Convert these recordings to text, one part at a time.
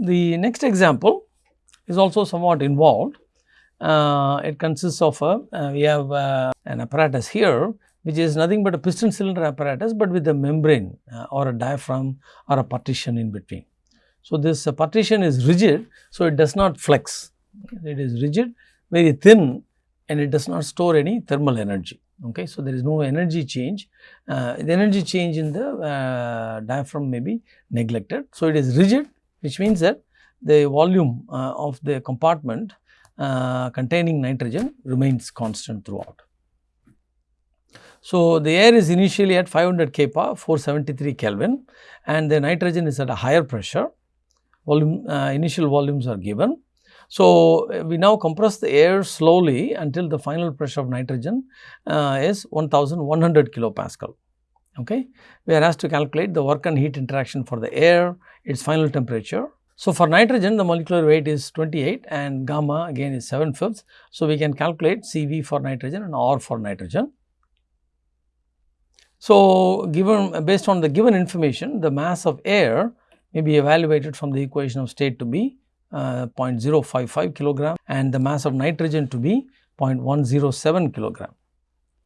The next example is also somewhat involved. Uh, it consists of a, uh, we have uh, an apparatus here which is nothing but a piston cylinder apparatus, but with a membrane uh, or a diaphragm or a partition in between. So, this uh, partition is rigid, so it does not flex, it is rigid, very thin and it does not store any thermal energy. Okay. So, there is no energy change, uh, the energy change in the diaphragm may be neglected. So, it is rigid which means that the volume uh, of the compartment uh, containing nitrogen remains constant throughout. So, the air is initially at 500 kPa 473 Kelvin and the nitrogen is at a higher pressure, volume uh, initial volumes are given. So, we now compress the air slowly until the final pressure of nitrogen uh, is 1100 kilopascal. Okay. We are asked to calculate the work and heat interaction for the air, its final temperature. So, for nitrogen the molecular weight is 28 and gamma again is 7 fifths. So, we can calculate CV for nitrogen and R for nitrogen. So, given based on the given information the mass of air may be evaluated from the equation of state to be uh, 0.055 kilogram and the mass of nitrogen to be 0.107 kilogram.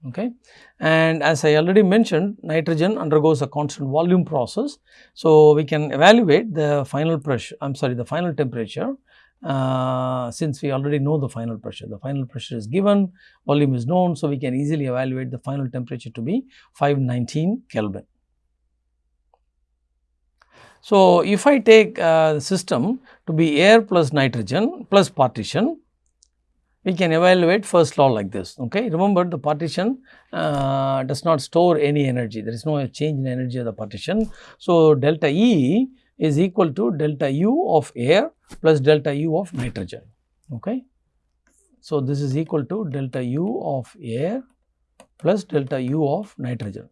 Okay. And as I already mentioned nitrogen undergoes a constant volume process. So, we can evaluate the final pressure I am sorry the final temperature uh, since we already know the final pressure. The final pressure is given, volume is known. So, we can easily evaluate the final temperature to be 519 Kelvin. So, if I take uh, the system to be air plus nitrogen plus partition, we can evaluate first law like this. Okay. Remember the partition uh, does not store any energy, there is no change in energy of the partition. So, delta E is equal to delta U of air plus delta U of nitrogen. Okay. So, this is equal to delta U of air plus delta U of nitrogen.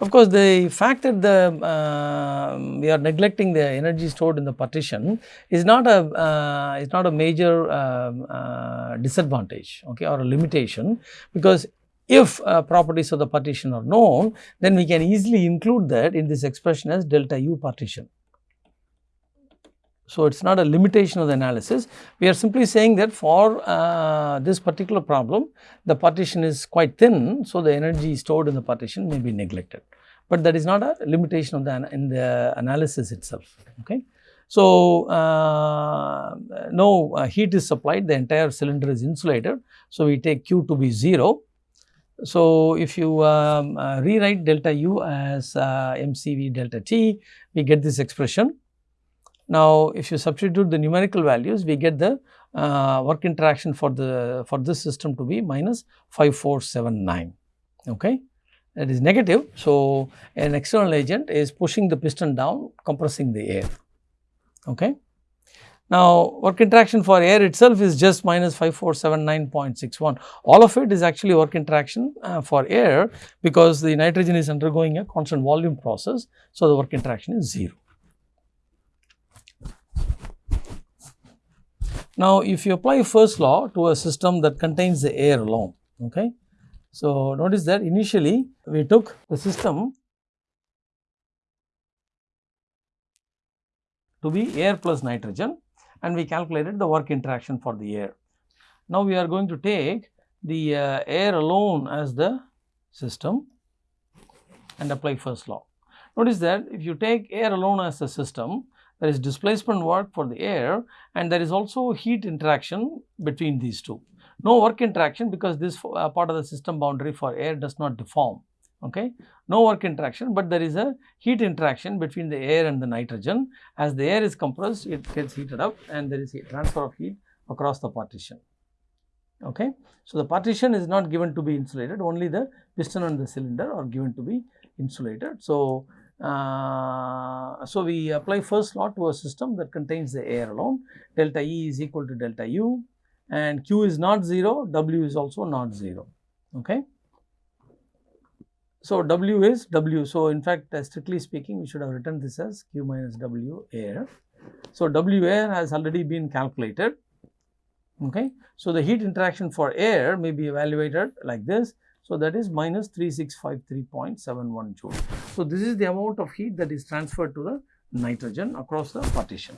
Of course, the fact that the uh, we are neglecting the energy stored in the partition is not a uh, is not a major um, uh, disadvantage okay, or a limitation because if uh, properties of the partition are known then we can easily include that in this expression as delta u partition. So, it is not a limitation of the analysis. We are simply saying that for uh, this particular problem, the partition is quite thin. So, the energy stored in the partition may be neglected, but that is not a limitation of the in the analysis itself. Okay. So, uh, no uh, heat is supplied, the entire cylinder is insulated. So, we take Q to be 0. So, if you um, uh, rewrite delta U as uh, mCV delta T, we get this expression now, if you substitute the numerical values, we get the uh, work interaction for the for this system to be minus 5479. Okay, that is negative. So, an external agent is pushing the piston down, compressing the air. Okay. Now, work interaction for air itself is just minus 5479.61. All of it is actually work interaction uh, for air because the nitrogen is undergoing a constant volume process. So, the work interaction is 0. Now, if you apply first law to a system that contains the air alone, okay. So, notice that initially we took the system to be air plus nitrogen and we calculated the work interaction for the air. Now, we are going to take the uh, air alone as the system and apply first law. Notice that if you take air alone as a system, there is displacement work for the air and there is also heat interaction between these two. No work interaction because this uh, part of the system boundary for air does not deform. Okay. No work interaction, but there is a heat interaction between the air and the nitrogen. As the air is compressed, it gets heated up and there is a transfer of heat across the partition. Okay. So, the partition is not given to be insulated, only the piston and the cylinder are given to be insulated. So, uh, so, we apply first law to a system that contains the air alone delta E is equal to delta U and Q is not 0, W is also not 0. Okay. So, W is W. So, in fact, uh, strictly speaking we should have written this as Q minus W air. So, W air has already been calculated. Okay. So, the heat interaction for air may be evaluated like this so, that is minus 3653.71 joule. So, this is the amount of heat that is transferred to the nitrogen across the partition.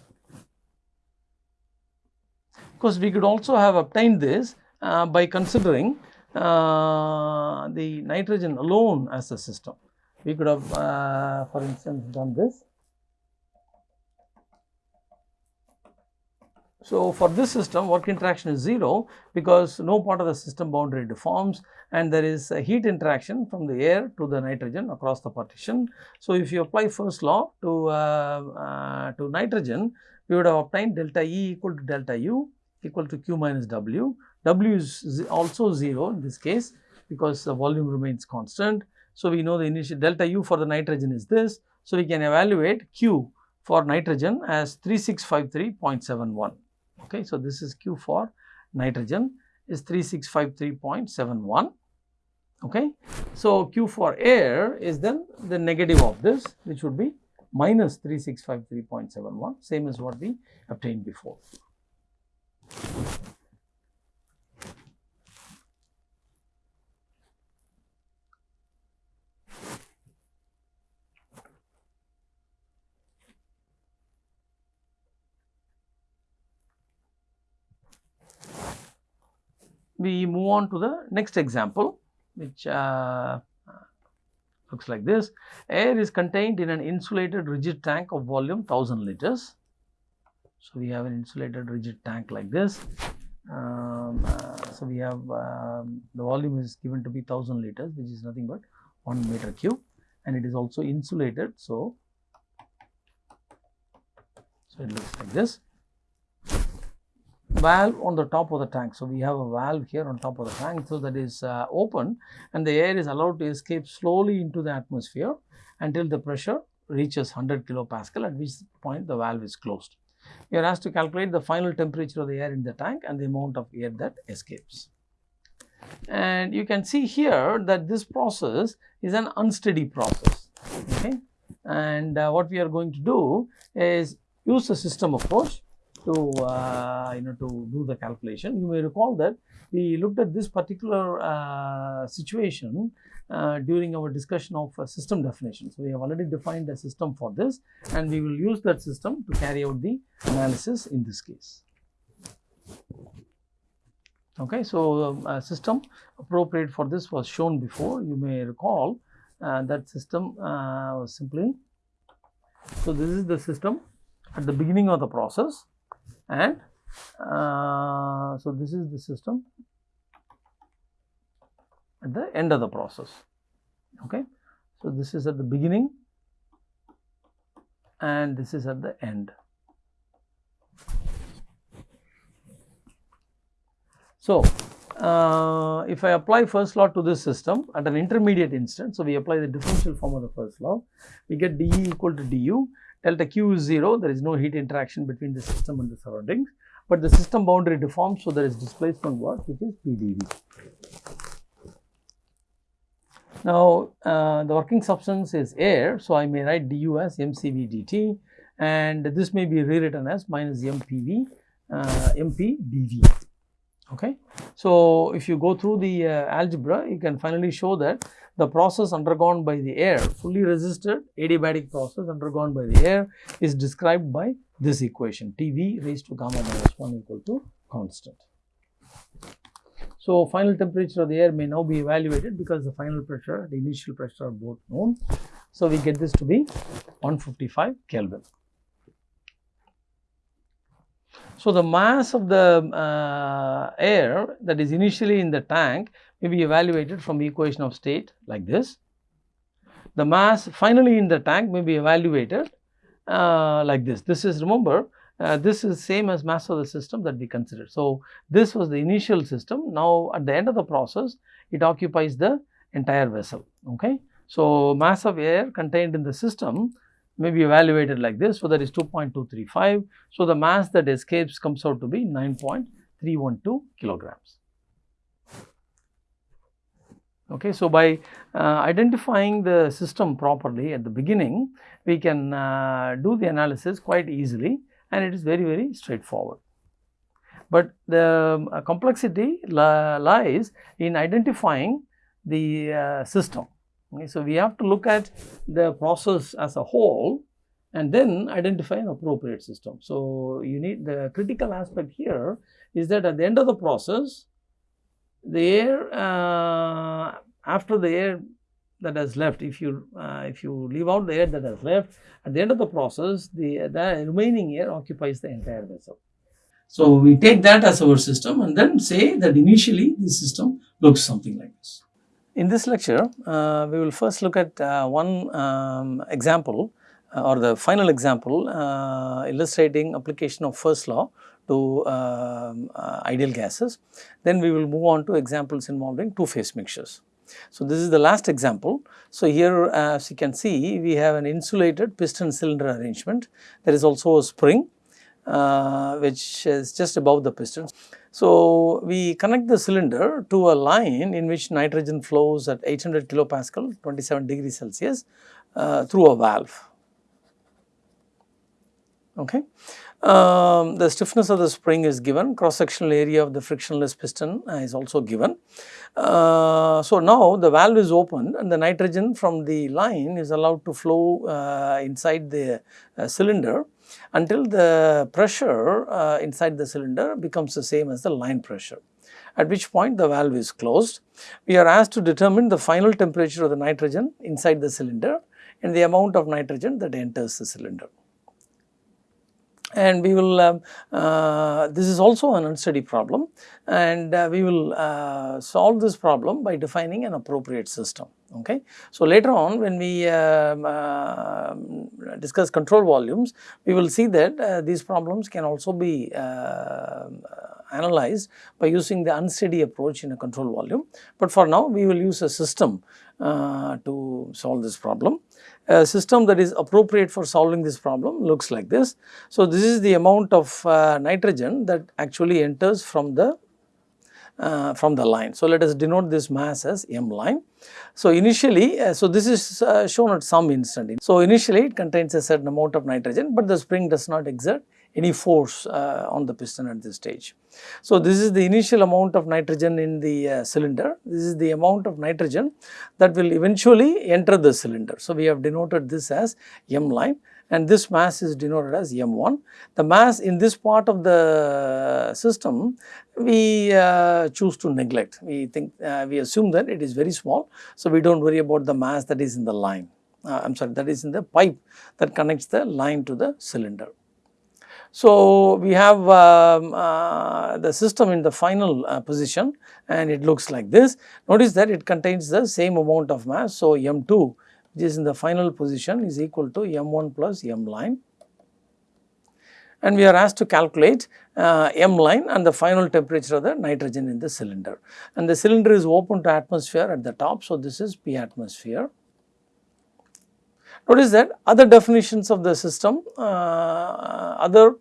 Of course, we could also have obtained this uh, by considering uh, the nitrogen alone as a system. We could have, uh, for instance, done this So, for this system work interaction is 0 because no part of the system boundary deforms and there is a heat interaction from the air to the nitrogen across the partition. So, if you apply first law to, uh, uh, to nitrogen, we would have obtained delta E equal to delta U equal to Q minus W. W is also 0 in this case because the volume remains constant. So, we know the initial delta U for the nitrogen is this. So, we can evaluate Q for nitrogen as 3653.71. Okay, so this is Q for nitrogen is 3653.71. Okay, so Q for air is then the negative of this, which would be minus 3653.71, same as what we obtained before. We move on to the next example which uh, looks like this. Air is contained in an insulated rigid tank of volume 1000 liters. So, we have an insulated rigid tank like this. Um, uh, so, we have um, the volume is given to be 1000 liters which is nothing but 1 meter cube and it is also insulated. So, so it looks like this valve on the top of the tank. So, we have a valve here on top of the tank. So, that is uh, open and the air is allowed to escape slowly into the atmosphere until the pressure reaches 100 kilopascal at which point the valve is closed. We are asked to calculate the final temperature of the air in the tank and the amount of air that escapes. And you can see here that this process is an unsteady process. Okay? And uh, what we are going to do is use the system approach to uh, you know to do the calculation. You may recall that we looked at this particular uh, situation uh, during our discussion of system definition. So, we have already defined a system for this and we will use that system to carry out the analysis in this case. Okay, so um, a system appropriate for this was shown before. You may recall uh, that system uh, was simply. So, this is the system at the beginning of the process and uh, so this is the system at the end of the process. Okay? So this is at the beginning and this is at the end. So uh, if I apply first law to this system at an intermediate instant, so we apply the differential form of the first law, we get dE equal to du delta Q is 0, there is no heat interaction between the system and the surroundings, but the system boundary deforms, so there is displacement work which is PdV. Now, uh, the working substance is air, so I may write du as mCv dt and this may be rewritten as minus mpv uh, mp dv. Okay. So, if you go through the uh, algebra, you can finally show that the process undergone by the air, fully resisted adiabatic process undergone by the air is described by this equation Tv raised to gamma minus 1 equal to constant. So, final temperature of the air may now be evaluated because the final pressure, the initial pressure are both known. So, we get this to be 155 Kelvin. So, the mass of the uh, air that is initially in the tank may be evaluated from the equation of state like this. The mass finally in the tank may be evaluated uh, like this. This is remember uh, this is same as mass of the system that we considered. So, this was the initial system. Now, at the end of the process, it occupies the entire vessel. Okay. So, mass of air contained in the system may be evaluated like this. So, that is 2.235. So, the mass that escapes comes out to be 9.312 kilograms. Okay. So, by uh, identifying the system properly at the beginning, we can uh, do the analysis quite easily and it is very, very straightforward. But the uh, complexity li lies in identifying the uh, system. Okay. So, we have to look at the process as a whole and then identify an appropriate system. So, you need the critical aspect here is that at the end of the process, the air uh, after the air that has left, if you uh, if you leave out the air that has left, at the end of the process, the, the remaining air occupies the entire vessel. So, we take that as our system and then say that initially the system looks something like this. In this lecture, uh, we will first look at uh, one um, example uh, or the final example uh, illustrating application of first law to um, uh, ideal gases. Then we will move on to examples involving two phase mixtures. So, this is the last example. So, here as you can see we have an insulated piston cylinder arrangement. There is also a spring uh, which is just above the piston. So, we connect the cylinder to a line in which nitrogen flows at 800 kilopascal 27 degrees Celsius uh, through a valve okay. Um, the stiffness of the spring is given, cross sectional area of the frictionless piston is also given. Uh, so, now the valve is opened and the nitrogen from the line is allowed to flow uh, inside the uh, cylinder until the pressure uh, inside the cylinder becomes the same as the line pressure at which point the valve is closed. We are asked to determine the final temperature of the nitrogen inside the cylinder and the amount of nitrogen that enters the cylinder and we will uh, uh, this is also an unsteady problem. And uh, we will uh, solve this problem by defining an appropriate system. Okay. So, later on when we um, uh, discuss control volumes we will see that uh, these problems can also be analyzed by using the unsteady approach in a control volume, but for now we will use a system to solve this problem a system that is appropriate for solving this problem looks like this. So, this is the amount of uh, nitrogen that actually enters from the uh, from the line. So, let us denote this mass as m line. So, initially, uh, so this is uh, shown at some instant. So, initially it contains a certain amount of nitrogen, but the spring does not exert any force uh, on the piston at this stage. So, this is the initial amount of nitrogen in the uh, cylinder, this is the amount of nitrogen that will eventually enter the cylinder. So, we have denoted this as M line and this mass is denoted as M1. The mass in this part of the system we uh, choose to neglect, we think uh, we assume that it is very small. So, we do not worry about the mass that is in the line, uh, I am sorry that is in the pipe that connects the line to the cylinder. So, we have um, uh, the system in the final uh, position and it looks like this. Notice that it contains the same amount of mass. So, M2 which is in the final position is equal to M1 plus M line and we are asked to calculate uh, M line and the final temperature of the nitrogen in the cylinder. And the cylinder is open to atmosphere at the top. So, this is P atmosphere. Notice that other definitions of the system, uh, other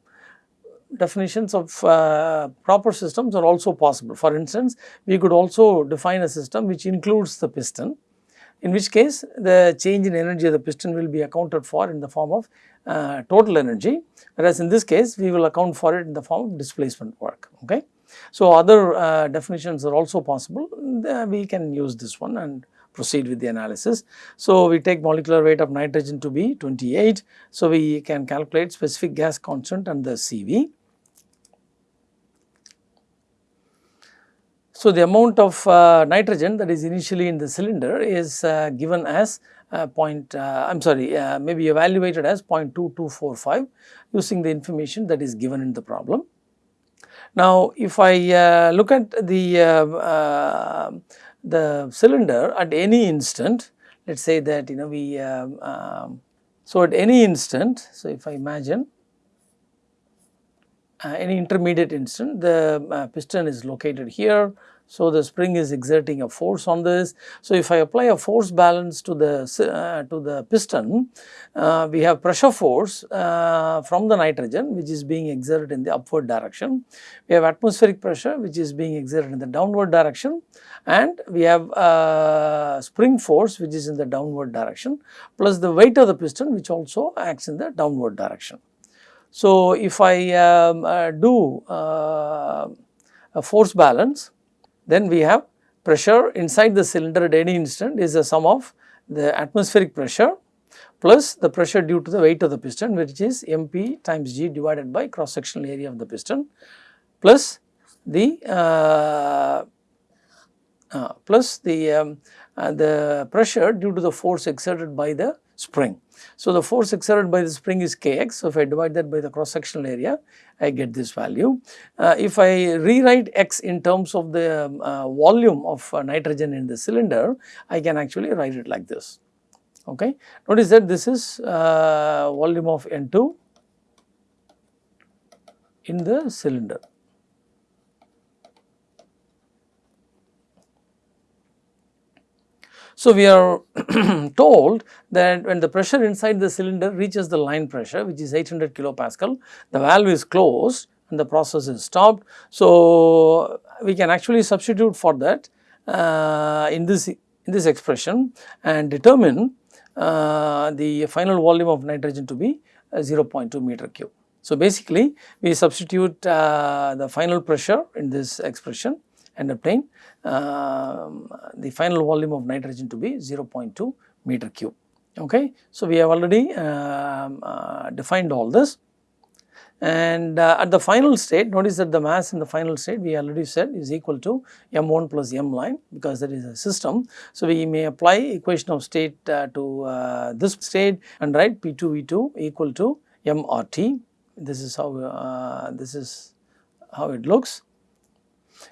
definitions of uh, proper systems are also possible. For instance, we could also define a system which includes the piston, in which case the change in energy of the piston will be accounted for in the form of uh, total energy, whereas in this case we will account for it in the form of displacement work. Okay. So, other uh, definitions are also possible, we can use this one and proceed with the analysis. So, we take molecular weight of nitrogen to be 28. So, we can calculate specific gas constant and the CV. So, the amount of uh, nitrogen that is initially in the cylinder is uh, given as uh, point, uh, I am sorry, uh, maybe evaluated as 0.2245 using the information that is given in the problem. Now, if I uh, look at the the cylinder at any instant, let us say that you know we, um, um, so at any instant, so if I imagine uh, any intermediate instant, the uh, piston is located here, so, the spring is exerting a force on this. So, if I apply a force balance to the uh, to the piston, uh, we have pressure force uh, from the nitrogen which is being exerted in the upward direction. We have atmospheric pressure which is being exerted in the downward direction and we have uh, spring force which is in the downward direction plus the weight of the piston which also acts in the downward direction. So, if I um, uh, do uh, a force balance then we have pressure inside the cylinder at any instant is the sum of the atmospheric pressure plus the pressure due to the weight of the piston which is mp times g divided by cross sectional area of the piston plus the uh, uh, plus the um, uh, the pressure due to the force exerted by the spring. So, the force exerted by the spring is kx. So, if I divide that by the cross sectional area, I get this value. Uh, if I rewrite x in terms of the um, uh, volume of uh, nitrogen in the cylinder, I can actually write it like this. Okay. Notice that this is uh, volume of N2 in the cylinder. So, we are told that when the pressure inside the cylinder reaches the line pressure which is 800 kilopascal, the valve is closed and the process is stopped. So, we can actually substitute for that uh, in this in this expression and determine uh, the final volume of nitrogen to be uh, 0.2 meter cube. So, basically we substitute uh, the final pressure in this expression and obtain uh, the final volume of nitrogen to be 0.2 meter cube. Okay. So, we have already um, uh, defined all this and uh, at the final state notice that the mass in the final state we already said is equal to m1 plus m line because that is a system. So, we may apply equation of state uh, to uh, this state and write P2 V2 equal to mRT this is how uh, this is how it looks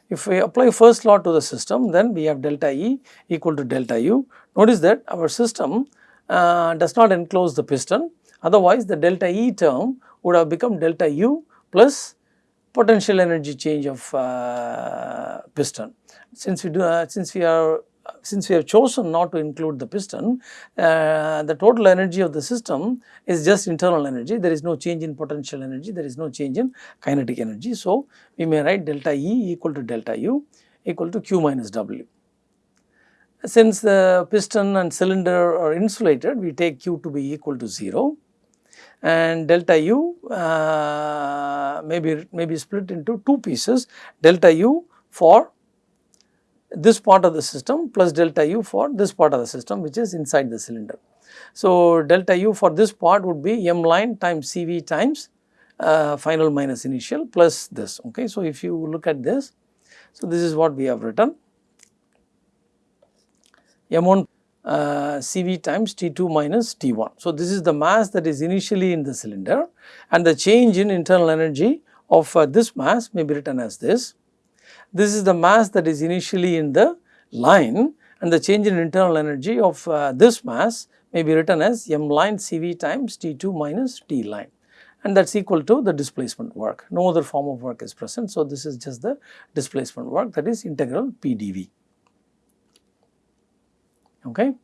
if we apply first law to the system then we have delta E equal to delta U. Notice that our system uh, does not enclose the piston otherwise the delta E term would have become delta U plus potential energy change of uh, piston. Since we do uh, since we are since we have chosen not to include the piston, uh, the total energy of the system is just internal energy. There is no change in potential energy, there is no change in kinetic energy. So, we may write delta E equal to delta U equal to Q minus W. Since the piston and cylinder are insulated, we take Q to be equal to 0 and delta U uh, may, be, may be split into two pieces, delta U for this part of the system plus delta u for this part of the system which is inside the cylinder. So, delta u for this part would be m line times CV times uh, final minus initial plus this. Okay. So, if you look at this, so this is what we have written m1 uh, CV times T2 minus T1. So, this is the mass that is initially in the cylinder and the change in internal energy of uh, this mass may be written as this this is the mass that is initially in the line and the change in internal energy of uh, this mass may be written as m line CV times T2 minus T line and that is equal to the displacement work. No other form of work is present. So, this is just the displacement work that is integral PdV. Okay.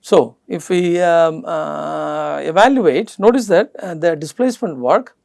So, if we um, uh, evaluate, notice that uh, the displacement work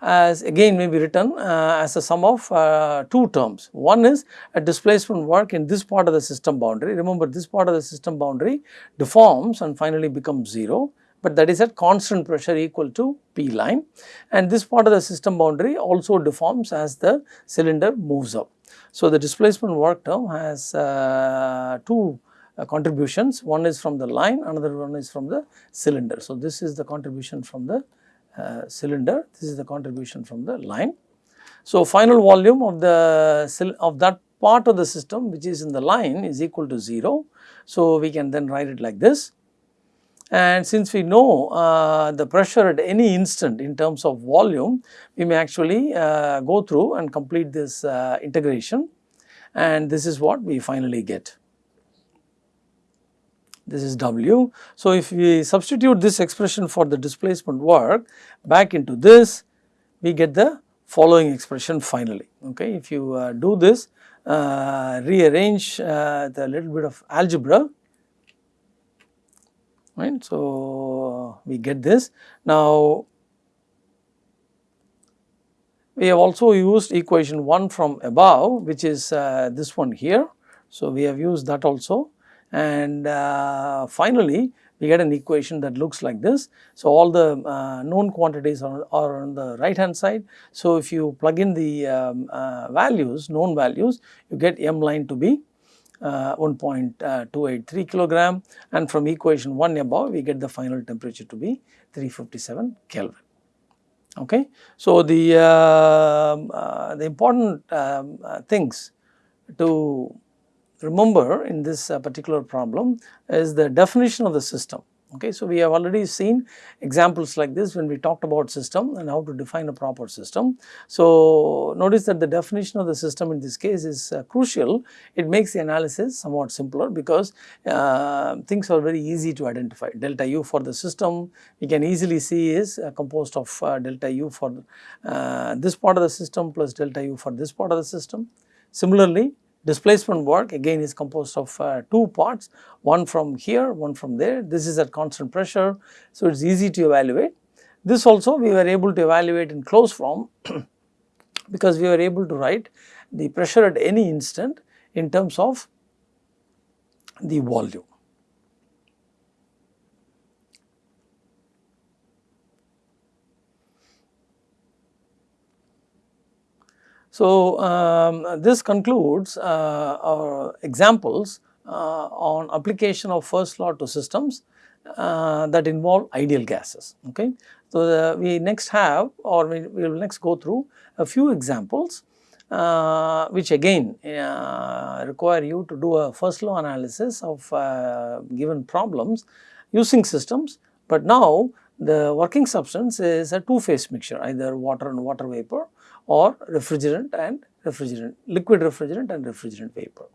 as again may be written uh, as a sum of uh, two terms. One is a displacement work in this part of the system boundary. Remember this part of the system boundary deforms and finally becomes 0, but that is at constant pressure equal to P line and this part of the system boundary also deforms as the cylinder moves up. So, the displacement work term has uh, two uh, contributions, one is from the line, another one is from the cylinder. So, this is the contribution from the cylinder. This is the contribution from the line. So, final volume of the of that part of the system which is in the line is equal to 0. So, we can then write it like this and since we know uh, the pressure at any instant in terms of volume, we may actually uh, go through and complete this uh, integration and this is what we finally get this is W. So, if we substitute this expression for the displacement work back into this, we get the following expression finally. Okay. If you uh, do this, uh, rearrange uh, the little bit of algebra, right. So, we get this. Now, we have also used equation 1 from above which is uh, this one here. So, we have used that also and uh, finally we get an equation that looks like this. So, all the uh, known quantities are, are, on the right hand side. So, if you plug in the um, uh, values known values you get m line to be uh, 1.283 kilogram and from equation 1 above we get the final temperature to be 357 Kelvin. Okay. So, the, uh, uh, the important um, uh, things to remember in this uh, particular problem is the definition of the system. Okay, so, we have already seen examples like this when we talked about system and how to define a proper system. So, notice that the definition of the system in this case is uh, crucial. It makes the analysis somewhat simpler because uh, things are very easy to identify. Delta U for the system we can easily see is uh, composed of uh, delta U for uh, this part of the system plus delta U for this part of the system. Similarly, Displacement work again is composed of uh, two parts, one from here, one from there. This is at constant pressure, so it is easy to evaluate. This also we were able to evaluate in closed form because we were able to write the pressure at any instant in terms of the volume. So, um, this concludes uh, our examples uh, on application of first law to systems uh, that involve ideal gases. Okay. So, the, we next have or we, we, will next go through a few examples uh, which again uh, require you to do a first law analysis of uh, given problems using systems, but now the working substance is a two phase mixture either water and water vapor or refrigerant and refrigerant, liquid refrigerant and refrigerant vapor.